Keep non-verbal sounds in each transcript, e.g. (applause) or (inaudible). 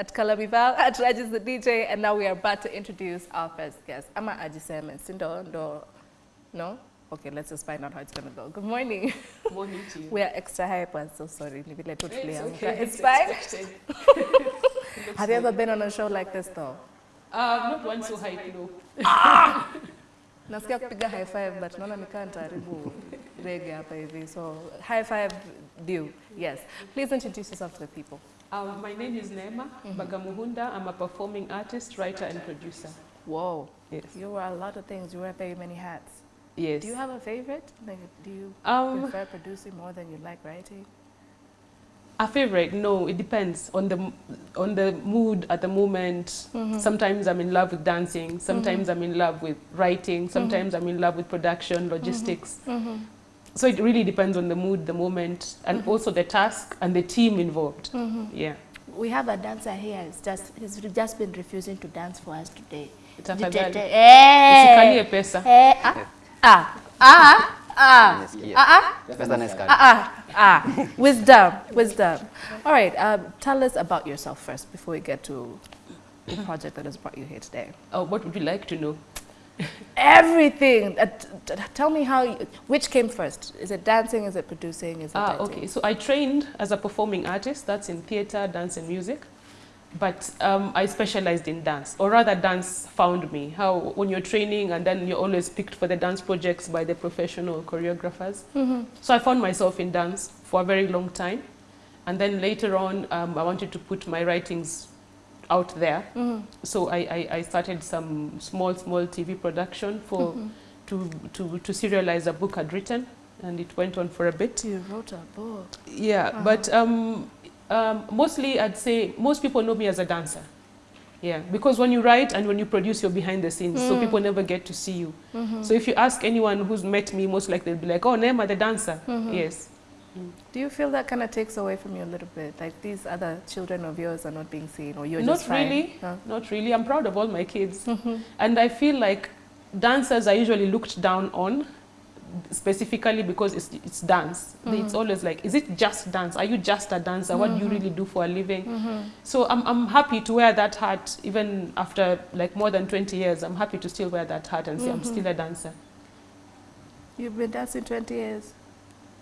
at Kalamival, at Regis the DJ, and now we are about to introduce our first guest. Ama Ajisem and Sindo, Ndo, no? Okay, let's just find out how it's gonna go. Good morning. Morning to you. (laughs) We are extra hyper, so sorry. Leave it like It's okay. It's fine. (laughs) Have you ever been on a show like this though? Uh, not one so high, no. (laughs) Nasikia kupiga high five but naona nikaa nitaharibu rege hapa hivi. So high five due. Yes. Please introduce yourself to the people. Um, my name is Neema mhm. Bagamuhunda. I'm a performing artist, writer, and producer. Whoa. Yes. You wear a lot of things. You wear very many hats. Yes. Do you have a favorite? Like, do you um, prefer producing more than you like writing? a favorite? No, it depends on the on the mood at the moment. Mm-hmm. Sometimes I'm in love with dancing. Sometimes mm-hmm. I'm in love with writing. Sometimes mm-hmm. I'm in love with production, logistics. So it really depends on the mood, the moment, and also the task and the team involved. Yeah. We have a dancer here. It's just he's just been refusing to dance for us today. Tafadhali. Eh, Usikalie pesa. eh, ah, Ah, ah, ah, Nimesikia. ah, ah, Pesa na skari. ah, ah. Wisdom, wisdom. All right, um, tell us about yourself first before we get to the project that has brought you here today. Oh, what would you like to know? Everything. Uh, tell me how, you, which came first? Is it dancing? Is it producing? Is it Ah, okay. So I trained as a performing artist. That's in theater, dance, and music. But um, I specialized in dance, or rather, dance found me. How when you're training and then you're always picked for the dance projects by the professional choreographers. So I found myself in dance for a very long time, and then later on, um, I wanted to put my writings out there. Mm-hmm. So I, I, I started some small, small TV production for mm-hmm. to, to, to serialize a book I'd written, and it went on for a bit. You wrote a book. Yeah, uh-huh. but um, um, mostly I'd say most people know me as a dancer. Yeah, because when you write and when you produce, you're behind the scenes, so mm. people never get to see you. Mm-hmm. So if you ask anyone who's met me, most likely they'll be like, "Oh, Neema, the dancer." Yes. Do you feel that kind of takes away from you a little bit? Like these other children of yours are not being seen, or you're Not just fine? really. Huh? Not really. I'm proud of all my kids, mm-hmm. and I feel like dancers are usually looked down on, specifically because it's, it's dance. Mm-hmm. It's always like, is it just dance? Are you just a dancer? What do you mm-hmm. really do for a living? So I'm, I'm happy to wear that hat even after like more than 20 years. I'm happy to still wear that hat and say I'm still a dancer. You've been dancing 20 years.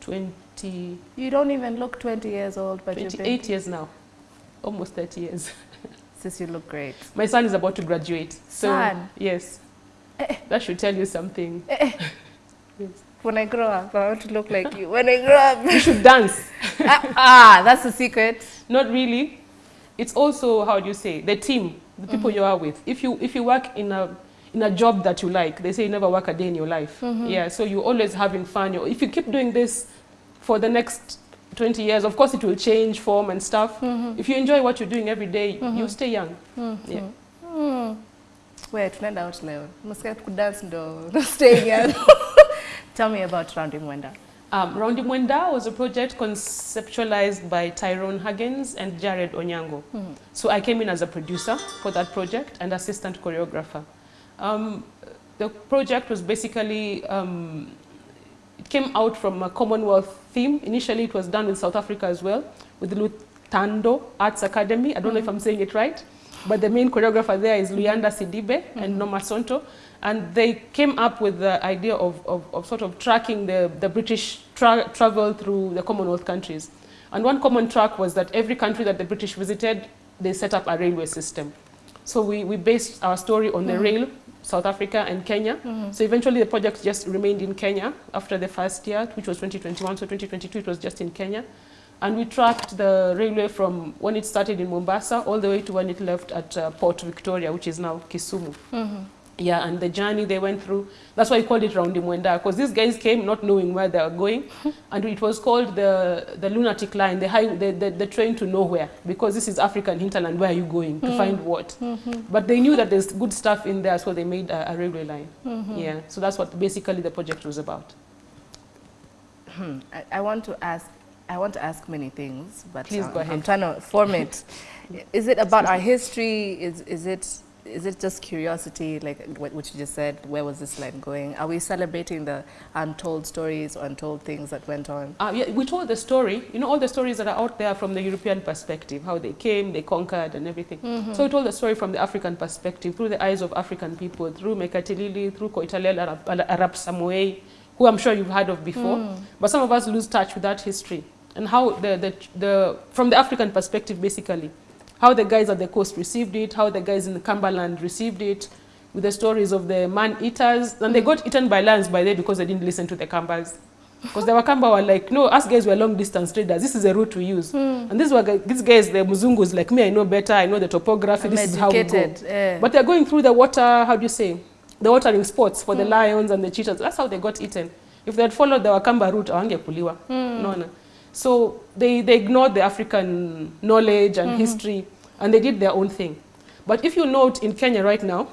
20, You don't even look 20 years old, but you've 28 been years now, almost 30 years. (laughs) since you look great. My son is about to graduate. So Son? yes, that should tell you something. (laughs) Yes. When I grow up, I want to look like you. When I grow (laughs) up, You should dance. ah, ah, that's the secret. Not really. It's also how do you say the team, the people you are with. If you if you work in a in a job that you like, they say you never work a day in your life. Yeah, so you're always having fun. You- If you keep doing this for the next 20 years, of course it will change form and stuff. If you enjoy what you're doing every day, you stay young. Yeah. Wait, tunaenda out leo. Msikia kudance ndo staying young. (laughs) Tell me about Roundy Mwenda. Um, Roundy Mwenda was a project conceptualized by Tyrone Huggins and Jared Onyango. So I came in as a producer for that project and assistant choreographer. Um, the project was basically, um, it came out from a Commonwealth theme. Initially it was done in South Africa as well, with the Lutando Arts Academy. I don't know if mm-hmm. I'm saying it right, but the main choreographer there is Luyanda Sidibe and mm-hmm. Noma Sonto. And they came up with the idea of, of, of sort of tracking the, the British tra travel through the Commonwealth countries. And one common track was that every country that the British visited, they set up a railway system. So we, we based our story on the mm-hmm. rail, South Africa and Kenya. Mm-hmm. So eventually the project just remained in Kenya after the first year, which was 2021. So 2022 it was just in Kenya. And we tracked the railway from when it started in Mombasa all the way to when it left at uh, Port Victoria, which is now Kisumu. Mm-hmm. Yeah, and the journey they went through, that's why we called it Roundy Mwenda, because these guys came not knowing where they were going. (laughs) and it was called the, the lunatic line, the, high, the, the, the train to nowhere, because this is African hinterland, where are you going to mm. find what? Mm-hmm. But they knew that there's good stuff in there, so they made a, a railway line. Mm-hmm. Yeah, so that's what basically the project was about. Hmm. I, I want to ask. I want to ask many things, but Please um, go I'm ahead. trying to form it. (laughs) is it about our history? Is is it is it just curiosity, like what, you just said? Where was this line going? Are we celebrating the untold stories or untold things that went on? Uh, yeah, we told the story, you know, all the stories that are out there from the European perspective, how they came, they conquered and everything. So we told the story from the African perspective, through the eyes of African people, through Mekatilili, through Koitalel Arap, Arap Samoei, who I'm sure you've heard of before. But some of us lose touch with that history and how the, the, the, from the African perspective, basically, how the guys at the coast received it, how the guys in the Cumberland received it, with the stories of the man-eaters. And they got eaten by lions by then because they didn't listen to the Kambas. Because the Wakamba were like, no, us guys were long-distance traders. This is a route to use. And these were these guys, the Muzungus, like me, I know better. I know the topography. I'm this is how we go. educated, eh. But they're going through the water, how do you say, the watering spots for the lions and the cheetahs. That's how they got eaten. If they had followed the Wakamba route, hawangekuliwa. No, no. So they, they ignored the African knowledge and mm-hmm. history, and they did their own thing. But if you note in Kenya right now,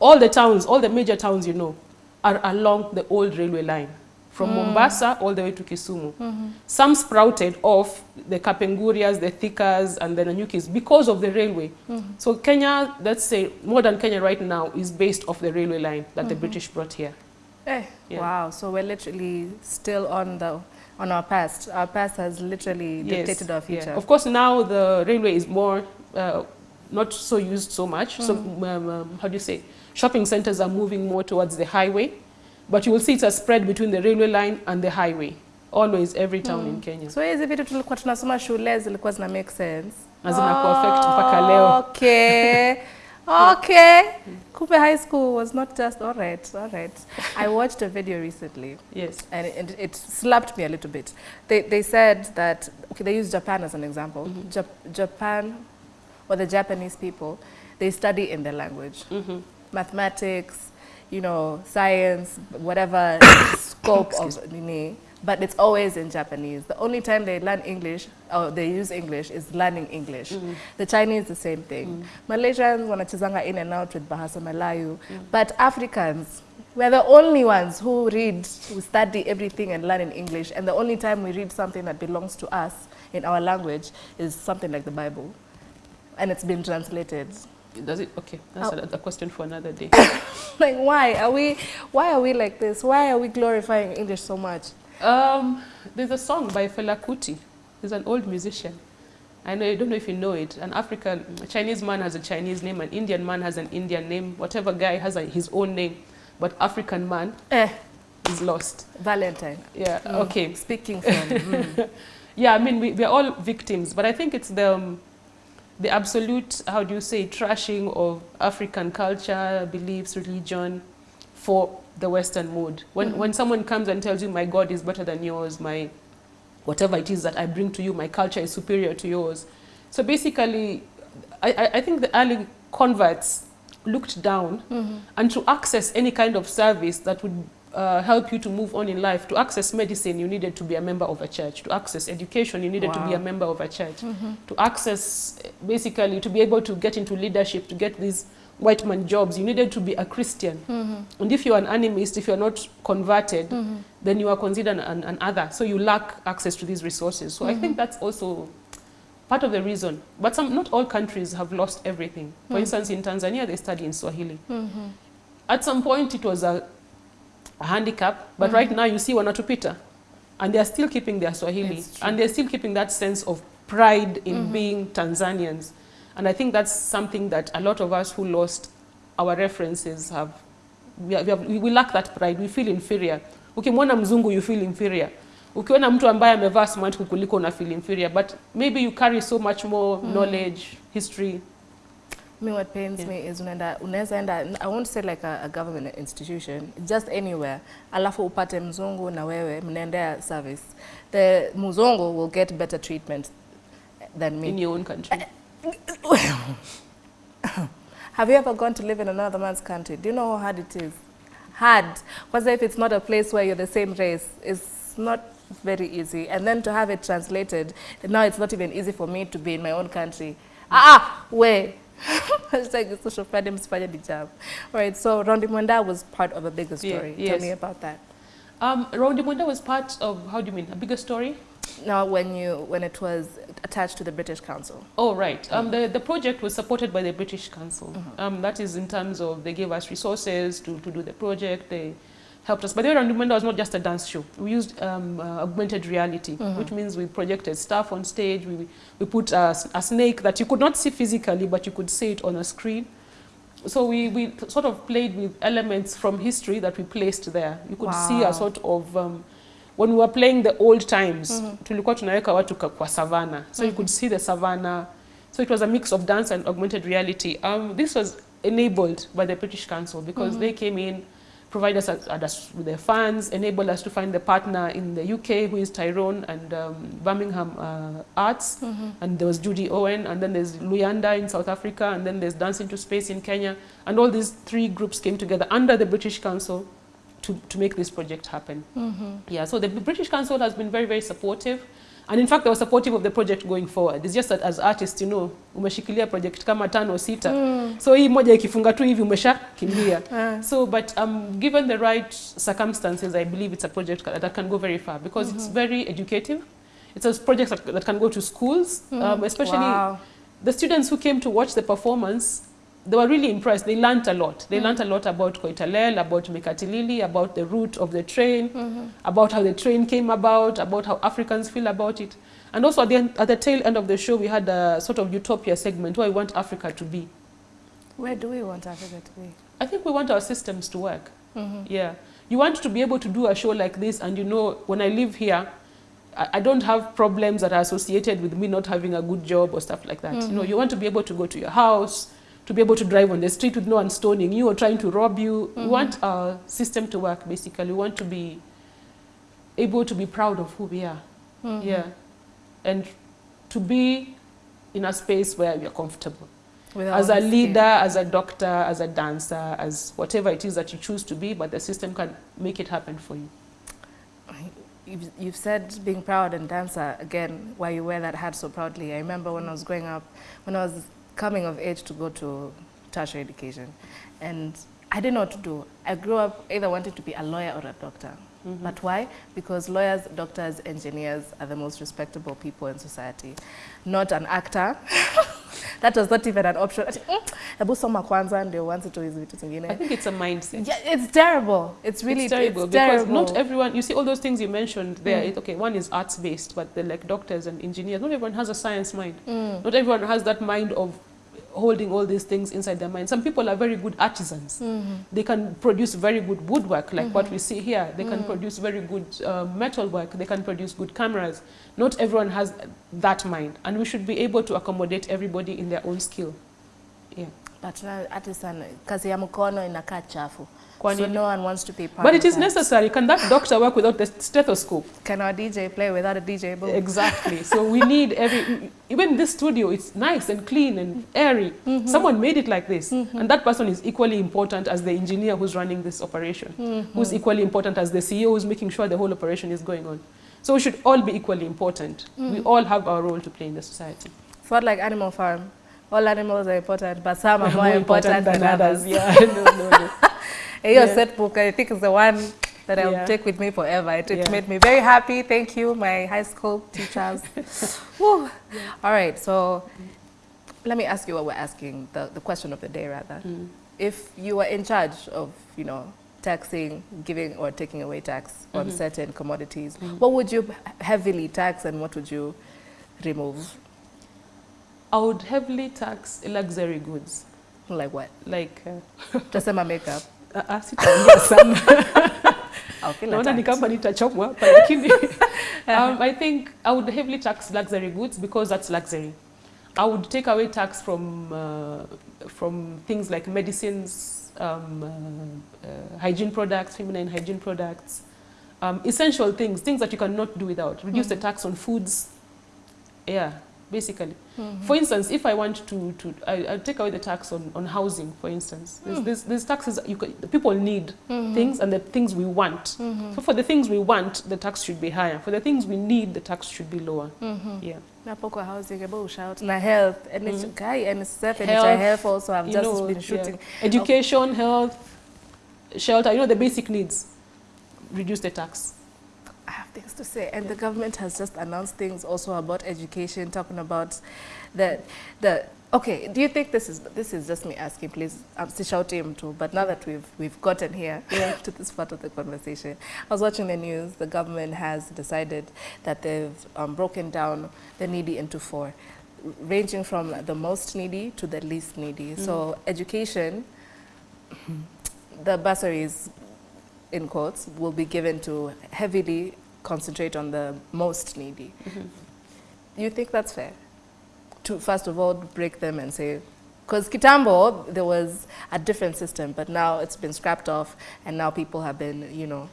all the towns, all the major towns you know, are along the old railway line, from mm. Mombasa all the way to Kisumu. Mm-hmm. Some sprouted off the Kapengurias, the Thikas, and the Nanyukis because of the railway. Mm-hmm. So Kenya, let's say modern Kenya right now is based off the railway line that the British brought here. Eh, Yeah. Wow, so we're literally still on the on our past. Our past has literally dictated our future. yeah. Of course, now the railway is more uh, not so used so much. Mm. So um, um, how do you say? Shopping centers are moving more towards the highway, but you will see it's a spread between the railway line and the highway. Always, every town mm. in Kenya. So hizi vitu tulikuwa tunasoma shule zilikuwa zina make sense. Na zinakuwa affect mpaka leo. Okay. (laughs) Okay. Cooper High School was not just all right, all right. I watched a video recently Yes. and it, it slapped me a little bit. They, they said that, okay, they use Japan as an example. Jap- Japan, or the Japanese people, they study in their language. Mhm. Mathematics, you know, science, whatever (coughs) scope of nini, but it's always in Japanese. The only time they learn English, or they use English, is learning English. Mm-hmm. The Chinese, the same thing. Mm-hmm. Malaysians wanachezanga in and out with Bahasa Melayu, but Africans, we're the only ones who read, who study everything and learn in English, and the only time we read something that belongs to us in our language is something like the Bible, and it's been translated. Does it? Okay, that's Oh. a, a question for another day. (coughs) like why are we why are we like this why are we glorifying english so much Um, there's a song by Fela Kuti. He's an old musician. I know, I don't know if you know it. An African, a Chinese man has a Chinese name, an Indian man has an Indian name, whatever guy has a, his own name, but African man eh is lost. valentine Yeah, Mm. okay. speaking from mm. (laughs) Yeah, I mean, we, we're all victims, but I think it's the, um, the absolute, how do you say, trashing of African culture, beliefs, religion for the Western mood. When, mm-hmm. when someone comes and tells you, my God is better than yours, my whatever it is that I bring to you, my culture is superior to yours. So basically, I, I, think the early converts looked down mm-hmm. and to access any kind of service that would uh, help you to move on in life. To access medicine, you needed to be a member of a church. To access education, you needed to be a member of a church. Mm-hmm. To access, basically, to be able to get into leadership, to get these white man jobs, you needed to be a Christian. Mm-hmm. And if you're an animist, if you're not converted, mm-hmm. then you are considered an, an other. So you lack access to these resources. So I think mm-hmm. that's also part of the reason. But some, not all countries have lost everything. For mm. instance, in Tanzania, they study in Swahili. At some point, it was a, a handicap, but right now you see Wanatupita, and they are still keeping their Swahili, and they're still keeping that sense of pride in being Tanzanians. And I think that's something that a lot of us who lost our references have. We, have, we, have, we, lack that pride. We feel inferior. Ukimwona mzungu, you feel inferior. Ukiona mtu ambaye amevaa smart kukuliko una feel inferior. But maybe you carry so much more mm. knowledge, history. me what pains Yeah. me is unaenda unaweza enda i won't say like a, a government institution just anywhere alafu upate mzungu na wewe mnaendea service the mzungu will get better treatment than me in your own country. (coughs) Have you ever gone to live in another man's country? Do you know how hard it is? Hard. Because if it's not a place where you're the same race, it's not very easy. And then to have it translated, now it's not even easy for me to be in my own country. Ah, ah where? Hashtag social freedom spread the job. All right, so Rondi Mwenda was part of a bigger Yeah, story. Tell me about that. Um, Rowdy Mwenda was part of, how do you mean, a bigger story? Now, when you when it was attached to the British Council? Oh, right. Um, the, the project was supported by the British Council. Um, that is in terms of they gave us resources to, to do the project. They helped us. But the Way Around was not just a dance show. We used um, uh, augmented reality, which means we projected stuff on stage. We, we put a snake that you could not see physically, but you could see it on a screen. So we, we sort of played with elements from history that we placed there. You could see a sort of, um, when we were playing the old times, tulikuwa tunaweka watu kwa savannah. So you could see the savannah. So it was a mix of dance and augmented reality. Um, this was enabled by the British Council because they came in, provided us, at us with their funds, enabled us to find the partner in the UK who is Tyrone and um, Birmingham uh, Arts, and there was Judy Owen, and then there's Luyanda in South Africa, and then there's Dance into Space in Kenya, and all these three groups came together under the British Council to, to make this project happen. Mm -hmm. Yeah, so the British Council has been very, very supportive. And in fact, they were supportive of the project going forward. It's just that as artists, you know, umeshikilia project kama tano sita. So hii moja ikifunga tu hivi umesha kimia. (laughs) So, but um, given the right circumstances, I believe it's a project that that can go very far because mm -hmm. it's very educative. It's a project that, that can go to schools, mm. um, especially Wow. the students who came to watch the performance, they were really impressed. They learnt a lot. They mm-hmm. learnt a lot about Koitalel, about Mekatilili, about the route of the train, mm-hmm. about how the train came about, about how Africans feel about it. And also at the, end, at the tail end of the show, we had a sort of utopia segment where we want Africa to be. Where do we want Africa to be? I think we want our systems to work. Mm-hmm. Yeah. You want to be able to do a show like this and you know, when I live here, I, I don't have problems that are associated with me not having a good job or stuff like that. You know, you want to be able to go to your house, to be able to drive on the street with no one stoning you or trying to rob you. We mm-hmm. want our system to work, basically. We want to be able to be proud of who we are. Mm-hmm. Yeah. And to be in a space where we are comfortable With as a leader, as a doctor, as a dancer, as whatever it is that you choose to be, but the system can make it happen for you. You've, you've said being proud and dancer again, why you wear that hat so proudly. I remember when I was growing up, when I was coming of age to go to tertiary education, and I didn't know what to do. I grew up either wanted to be a lawyer or a doctor. Mm-hmm. But why? Because lawyers, doctors, engineers are the most respectable people in society. Not an actor. (laughs) that was not even an option. "Mm, Hebu soma kwanza ndio uanze tu hizi vitu zingine. I think it's a mindset. Yeah, it's terrible. It's really it's terrible it's because terrible. not everyone, you see all those things you mentioned there, it, okay, one is arts based, but they're like doctors and engineers. Not everyone has a science mind. Not everyone has that mind of holding all these things inside their mind. Some people are very good artisans. Mm-hmm. They can produce very good woodwork, like what mm-hmm. we see here. They can mm. produce very good uh, metal work. They can produce good cameras. Not everyone has that mind, and we should be able to accommodate everybody in their own skill. Yeah. But now artisan kazi ya mkono inakaa chafu. So no one wants to be part But of it is that. necessary. Can that doctor work without the stethoscope? Can our DJ play without a DJ booth? Exactly. So we (laughs) need every, even this studio, it's nice and clean and airy. Mm-hmm. Someone made it like this. Mm-hmm. And that person is equally important as the engineer who's running this operation, mm-hmm. who's equally important as the CEO who's making sure the whole operation is going on. So we should all be equally important. We all have our role to play in the society. It's not like Animal Farm. All animals are important, but some are (laughs) more, important, than, others. (laughs) Yeah, no, no, no. Your Yeah. set book, I think, is the one that I'll Yeah. take with me forever. It, it Yeah. made me very happy. Thank you, my high school teachers. (laughs) All right, so let me ask you what we're asking, the, the question of the day, rather. Mm. If you were in charge of, you know, taxing, giving or taking away tax on mm-hmm. certain commodities, mm. what would you heavily tax and what would you remove? I would heavily tax luxury goods. Like what? Like, uh, Just my makeup. Uh, sitaongea sana. I'll naona ni kama nitachomwa hapa lakini (laughs) um, i think i would heavily tax luxury goods because that's luxury. I would take away tax from uh, from things like medicines um, uh, uh, hygiene products feminine hygiene products um, essential things things that you cannot do without. Reduce the tax on foods. Yeah basically. Mm-hmm. For instance if i want to to I, i'll take away the tax on, on housing for instance. There's, mm. there's, there's taxes you can, people need mm-hmm. things and the things we want. Mm-hmm. So for the things we want the tax should be higher. For the things we need the tax should be lower. Yeah. Napo kwa housing, about shout. Na health, and it's guy and NSF and Health, health, health also. Have just know, been yeah. shooting. education health shelter you know the basic needs reduce the tax. I've things to say. And the government has just announced things also about education, talking about the, the okay, do you think this is, this is just me asking, please, I'm still shouting too, but now that we've, we've gotten here (laughs) to this part of the conversation, I was watching the news, the government has decided that they've um, broken down the needy into four, ranging from the most needy to the least needy. So education, the bursaries, in quotes, will be given to heavily concentrate on the most needy. Do you think that's fair? To first of all break them and say, because Kitambo, there was a different system, but now it's been scrapped off and now people have been, you know,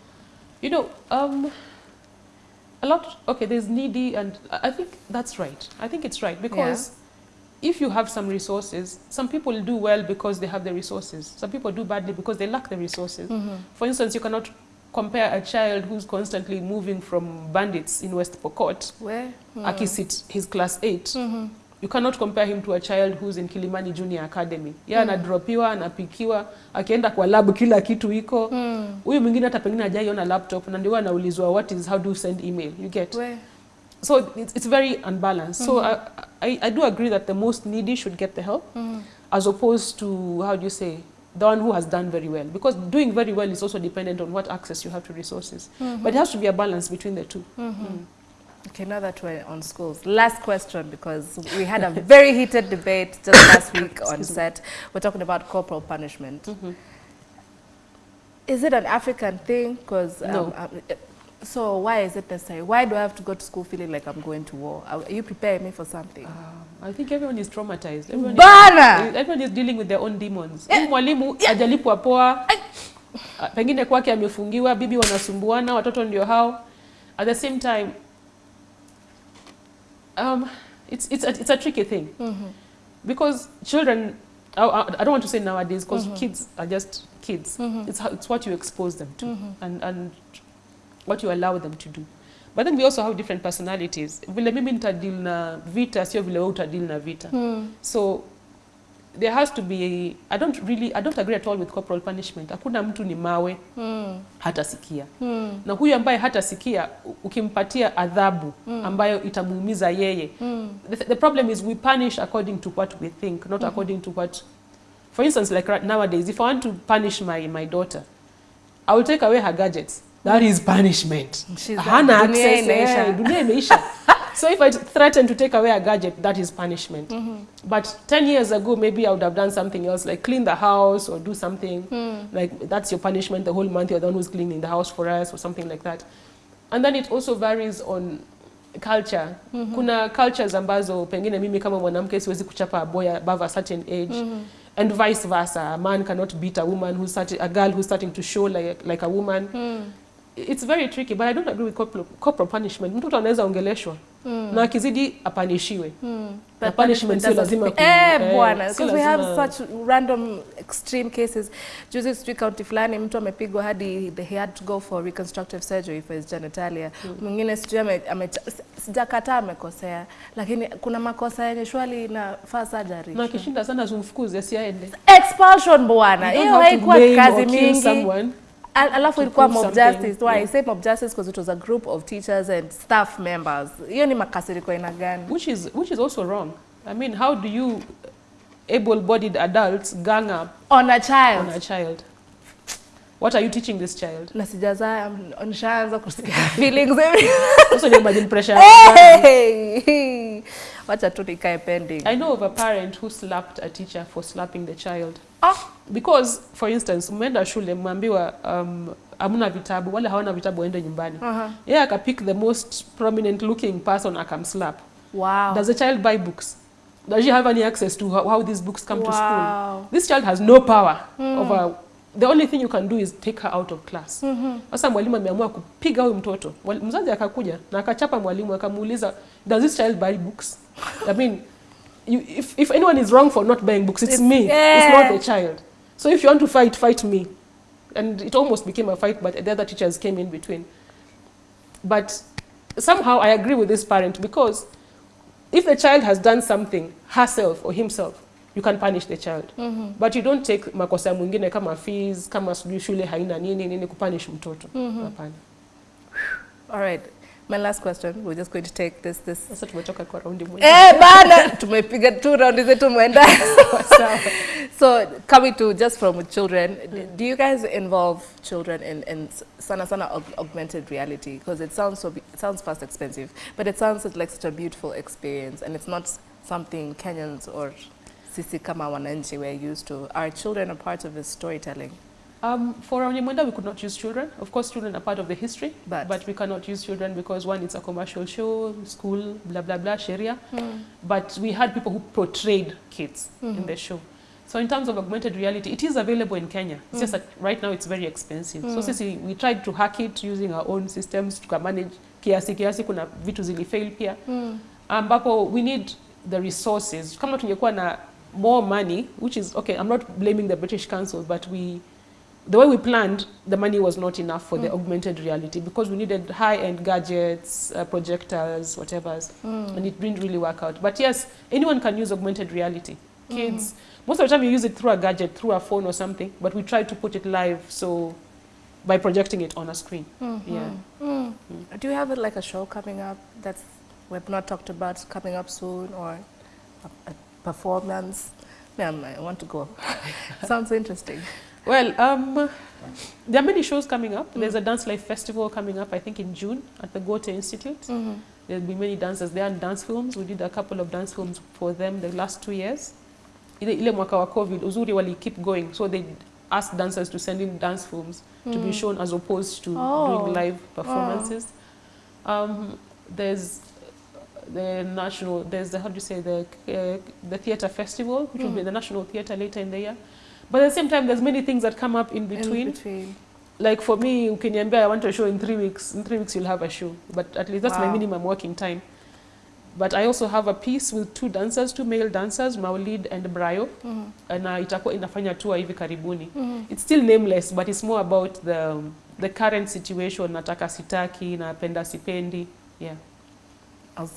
You know, um, a lot, okay, there's needy and I I think that's right. I think it's right because if you have some resources, some people do well because they have the resources. Some people do badly because they lack the resources. For instance, you cannot compare a child who's constantly moving from bandits in West Pokot, where? mm. akisit his class 8 you cannot compare him to a child who's in Kilimani Junior Academy. Yeye anadropiwa, anapikiwa, akienda kwa lab kila kitu iko. Huyu mwingine hata pengine hajaiona laptop na ndio anaulizwa what is how do you send email? You get. Where? So it's, it's very unbalanced. Mm -hmm. So I, I, I do agree that the most needy should get the help mm -hmm. as opposed to, how do you say, the one who has done very well. Because doing very well is also dependent on what access you have to resources. Mm-hmm. But it has to be a balance between the two. Mm-hmm. Mm. Okay, now that we're on schools, last question because we had a very heated debate just last (coughs) week on Excuse me. set. We're talking about corporal punishment. Mm-hmm. Is it an African thing? Because No. Um, um, so why is it necessary? Why do I have to go to school feeling like I'm going to war? Are you preparing me for something? Um, I think everyone is traumatized. Everyone Bana! is, everyone is dealing with their own demons. Mwalimu ajalipwa poa, ah, pengine kwake amefungiwa, bibi wanasumbuana, watoto ndio hao. At the same time, um, it's, it's, a, it's a tricky thing. Mm -hmm. Because children, I, I I don't want to say nowadays, because mm -hmm. kids are just kids. Mm -hmm. it's it's what you expose them to Mm -hmm. and, and what you allow them to do. But then we also have different personalities. Vile mimi nitadeal na vita, sio vile wewe utadeal na vita. So there has to be, I don't really, I don't agree at all with corporal punishment. Hakuna mtu ni mawe, hatasikia. Na huyu ambaye hatasikia, ukimpatia adhabu ambayo itamuumiza yeye. The, the problem is we punish according to what we think, not according to what, for instance, like right nowadays, if I want to punish my, my daughter, I will take away her gadgets. That is punishment. Hana access, eh, dunia imeisha. (laughs) so if I threaten to take away a gadget, that is punishment. Mm -hmm. But 10 years ago, maybe I would have done something else, like clean the house or do something. Mm. Like that's your punishment the whole month, you're the one who's cleaning the house for us or something like that. And then it also varies on culture. Mm -hmm. Kuna cultures ambazo pengine mimi kama mwanamke siwezi kuchapa a boy above a certain age. Mm -hmm And vice versa, a man cannot beat a woman who's starting, a girl who's starting to show like, like a woman. It's very tricky, but I don't agree with corporal, corporal punishment. Mtoto anaweza ongeleshwa na akizidi apanishiwe. Na But punishment sio lazima ku- eh, eh, bwana because because we have such random extreme cases. Juzi sijui county fulani mtu amepigwa hadi they- he had to go for reconstructive surgery for his genitalia. Mwingine sijui ame, ame, sijakataa amekosea lakini kuna makosa yenye shwali inafaa surgery. Na kishinda sana zumfukuze asiaende. expulsion bwana. You don't hiyo have to haikuwa blame kazi or kill mingi. someone. Al- alafu ilikuwa mob justice why Yeah. I say mob justice because it was a group of teachers and staff members hiyo ni makasiriko aina gani which is which is also wrong. I mean, how do you able-bodied adults gang up on a child on a child? What are you teaching this child? na sijaza nishaanza kusikia (laughs) feelings Also, ni imagine pressure. Hey! (laughs) wacha tu nikae pending I know of a parent who slapped a teacher for slapping the child. Ah! Because, for instance, mmeenda shule mmeambiwa um, hamna vitabu, wale hawana vitabu waende nyumbani. uh -huh. Yeye akapick the most prominent looking person akamslap. wow Does a child buy books? Does she have any access to how, how these books come wow. to school? This child has no power mm. over the only thing you can do is take her out of class. Sasa mwalimu ameamua kupiga huyu mtoto. Mzazi akakuja na akachapa mwalimu akamuuliza, does this child buy books? I mean, you, if, if anyone is wrong for not buying books, it's, It's- me. yeah. It's not the child. So if you want to fight, fight me. And it almost became a fight, but the other teachers came in between. But somehow I agree with this parent because if the child has done something herself or himself, you can punish the child. Mm -hmm. But you don't take makosa ya mwingine kama fees, kama sijui shule haina nini nini kupunish mtoto. Mm Hapana. All right. My last question. We're just going to take this this Sasa tumetoka kwa raundi moja. Eh, bana tumepiga tu raundi zetu mwenda. (laughs) so coming to just from children, d- do you guys involve children in, in sana sana aug- augmented reality? Because it sounds so it sounds fast expensive, but it sounds like such a beautiful experience, and it's not something Kenyans or sisi kama wananchi we're used to. Are children a part of this storytelling? Um, for Onyemwenda, we could not use children. Of course, children are part of the history, But- but, we cannot use children because one, it's a commercial show, school, blah, blah, blah, Sharia. Mm. But we had people who portrayed kids mm -hmm. in the show. So in terms of augmented reality, it is available in Kenya. It's mm. just that right now it's very expensive. Mm. So sisi, we tried to hack it using our own systems, to manage kiasi kiasi, kuna vitu zilifail pia. Mm. Ambapo we need the resources. Kama tungekuwa na more money, which is, okay, I'm not blaming the British Council, but we, the way we planned, the money was not enough for the mm. augmented reality because we needed high-end gadgets, uh, projectors, whatever's, mm. and it didn't really work out. But yes, anyone can use augmented reality. Mm. Kids, most of the time you use it through a gadget, through a phone or something, but we try to put it live, so by projecting it on a screen. Mm-hmm. Yeah. Do you have like a show coming up that's we've not talked about coming up soon or a, a performance? Man, I want to go. (laughs) Sounds interesting. Well, um, there are many shows coming up. There's a Dance Life Festival coming up, I think, in June at the Goethe Institute. There'll be many dancers there and dance films. We did a couple of dance films for them the last two years. Ile, ile mwaka wa COVID, uzuri wali keep going. So they asked dancers to send in dance films to be shown as opposed to Oh. doing live performances. Um, there's the national, there's the, how do you say, the, uh, the theatre festival, which will be the National Theatre later in the year. But at the same time, there's many things that come up in between. In between. Like for me, ukiniambia I want a show in three weeks, in three weeks you'll have a show. But at least that's wow. my minimum working time. But I also have a piece with two dancers, two male dancers, Maulid and Brayo. Na itakuwa inafanya tour hivi karibuni. Mm -hmm. It's still nameless, but it's more about the, the current situation, nataka sitaki, napenda sipendi. Yeah. I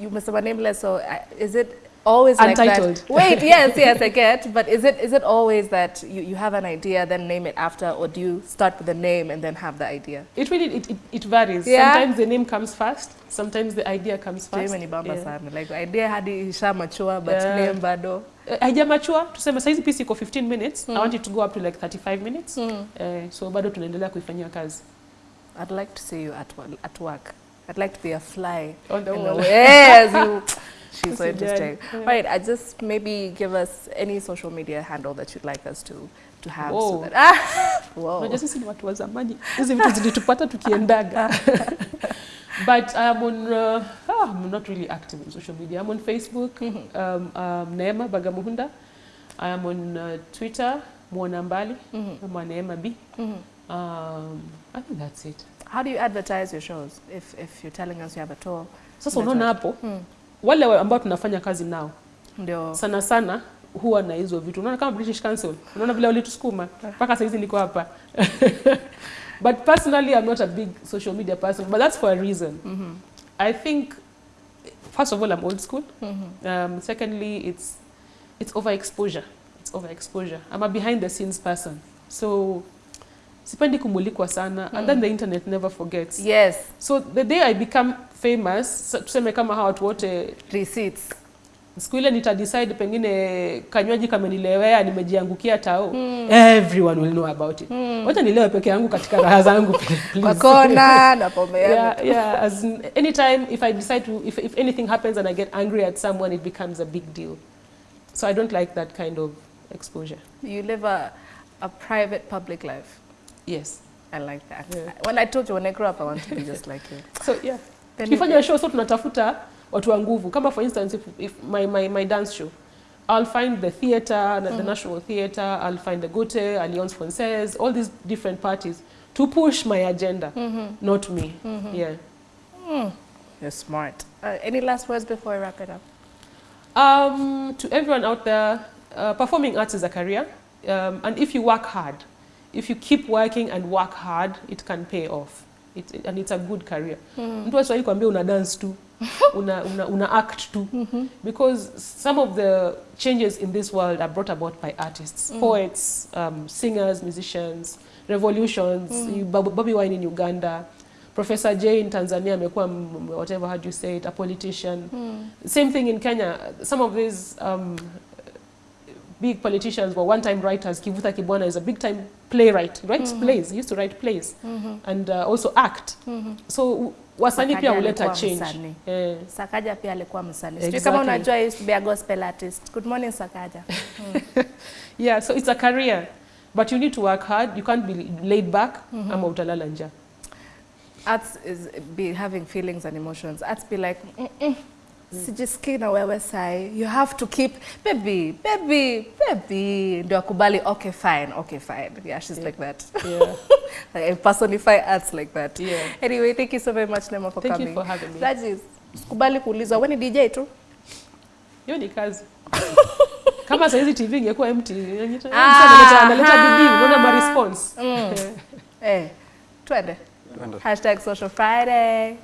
You must have nameless. So uh, is it always Untitled. like that? Wait, (laughs) yes, yes, I get. But is it is it always that you, you have an idea, then name it after, or do you start with the name and then have the idea? It really, it, it, it varies. Yeah. Sometimes the name comes first, sometimes the idea comes first. Jamie Bamba Yeah. sana. Like idea hadi isha mature, but Yeah. name bado. Uh, haijamachua tuseme saizi piece iko 15 minutes Mm. i want it to go up to like 35 minutes Mm. Uh, so bado tunaendelea kuifanyia kazi I'd like to see you at at work. I'd like to be a fly. on the wall. Yes, you. (laughs) She's so interesting. Yeah. Right, I just maybe give us any social media handle that you'd like us to to have. So that, ah, (laughs) whoa. Unajua sisi ni watu wa zamani hizi vitu zilitupata tukiendaga (laughs) but I'm on uh, oh, I'm not really active on social media I'm on Facebook mm -hmm. um, um, Neema Bagamuhunda I am on uh, Twitter Mwona mm -hmm. Neema B Mm -hmm. um, I think that's it How do you advertise your shows if if you're telling us you have a tour? sasa so unaona right. hapo wale ambao tunafanya kazi nao Ndio. sana sana huwa na hizo vitu. Unaona kama British Council? Unaona vile walitusukuma? Mpaka saizi niko hapa. (laughs) But personally I'm not a big social media person but that's for a reason. Mm -hmm. I think first of all I'm old school. Mm -hmm. um, secondly it's it's overexposure. It's overexposure. I'm a behind the scenes person. So sipendi kumulikwa sana. And then the internet never forgets. Yes, so the day I become famous tuseme kama hawa watu wote receipts. siku ile nita decide pengine kanywaji kamenilewea nimejiangukia tao mm. everyone will know about it mm. wacha nilewe peke yangu katika raha zangu. (laughs) Kwa kona na pombe yangu. yeah, yeah. As anytime if I decide to, if, if anything happens and I get angry at someone, it becomes a big deal. So I don't like that kind of exposure. You live a a private public life. Yes. I like that. Yeah. When I told you when I grow up I want to be (laughs) just like you. So yeah. Tukifanya show so tunatafuta watu wa nguvu. Kama for instance if, if my, my, my dance show, I'll find the theatre, the National Theatre, I'll find the Goethe, Alliance Française, all these different parties to push my agenda, mm -hmm. not me. Mm -hmm. Yeah. Mm. You're smart. Uh, any last words before I wrap it up? Um, to everyone out there, uh, performing arts is a career. Um, and if you work hard, if you keep working and work hard, it can pay off. It, and it's a good career. Mtu asiwahi kuambia una dance tu, (laughs) una, una, una act tu. mm -hmm. Because some of the changes in this world are brought about by artists, mm. poets, um, singers, musicians, revolutions, Bob- Bobby Wine in Uganda, Professor J in Tanzania amekuwa whatever how do you say it a politician. mm. Same thing in Kenya. Some of these um, big politicians were one time writers. Kivuta Kibwana is a big time playwright. writes mm -hmm. plays. He used to write plays mm -hmm. and uh, also act. mm -hmm. So wasanii pia huleta change. Eh, Sakaja pia alikuwa msanii. Exactly. kama unajua he used to be a gospel artist. Good morning Sakaja. (laughs) Mm. yeah, so it's a career. But you need to work hard. You can't be laid back mm -hmm. ama utalala njaa. Arts is be having feelings and emotions. Arts be like, mm -mm. Sijisikii na wewe sai. You have to keep, baby, baby, baby. Ndio akubali, okay, fine, okay, fine. Yeah, she's like that. Yeah. (laughs) Like, I personify arts like that. Yeah. Anyway, thank you so very much, Nema, for Thank you for having me. Rajis, sikubali kuulizwa, wewe ni DJ tu? hiyo ni kazi (laughs) kama saizi tv ingekuwa empty analeta analeta bidii unaona ma response (laughs) Eh, twende. Twende. Hashtag Social Friday.